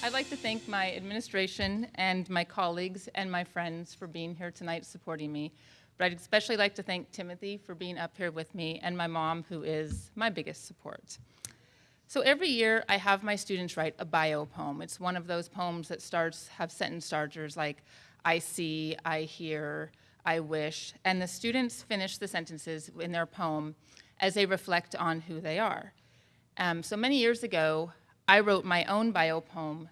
I'd like to thank my administration and my colleagues and my friends for being here tonight supporting me. But I'd especially like to thank Timothy for being up here with me and my mom, who is my biggest support. So every year I have my students write a bio poem. It's one of those poems that starts, have sentence starters like, I see, I hear, I wish, and the students finish the sentences in their poem as they reflect on who they are. Um, so many years ago, I wrote my own bio poem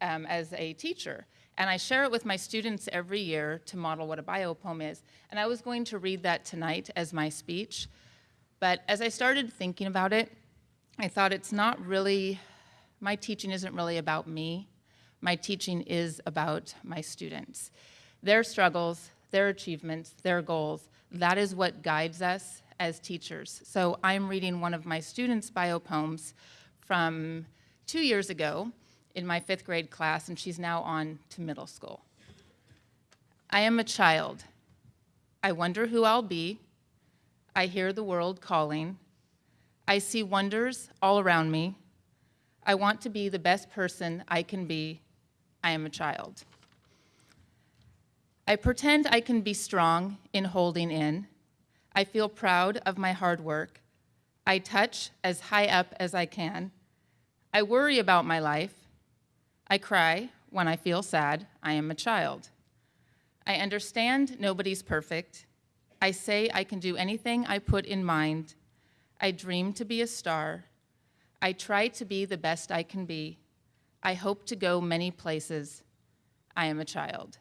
um, as a teacher, and I share it with my students every year to model what a bio poem is. And I was going to read that tonight as my speech, but as I started thinking about it, I thought it's not really, my teaching isn't really about me. My teaching is about my students. Their struggles, their achievements, their goals, that is what guides us as teachers. So I'm reading one of my students' bio poems from two years ago in my fifth grade class, and she's now on to middle school. I am a child. I wonder who I'll be. I hear the world calling. I see wonders all around me. I want to be the best person I can be. I am a child. I pretend I can be strong in holding in. I feel proud of my hard work. I touch as high up as I can. I worry about my life. I cry when I feel sad. I am a child. I understand nobody's perfect. I say I can do anything I put in mind. I dream to be a star. I try to be the best I can be. I hope to go many places. I am a child.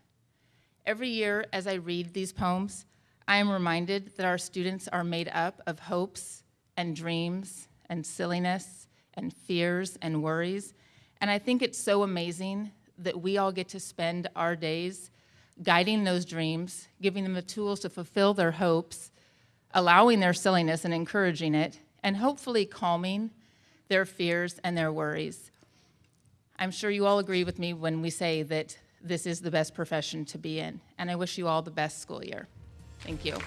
Every year as I read these poems, I am reminded that our students are made up of hopes and dreams and silliness and fears and worries. And I think it's so amazing that we all get to spend our days guiding those dreams, giving them the tools to fulfill their hopes, allowing their silliness and encouraging it, and hopefully calming their fears and their worries. I'm sure you all agree with me when we say that this is the best profession to be in. And I wish you all the best school year. Thank you.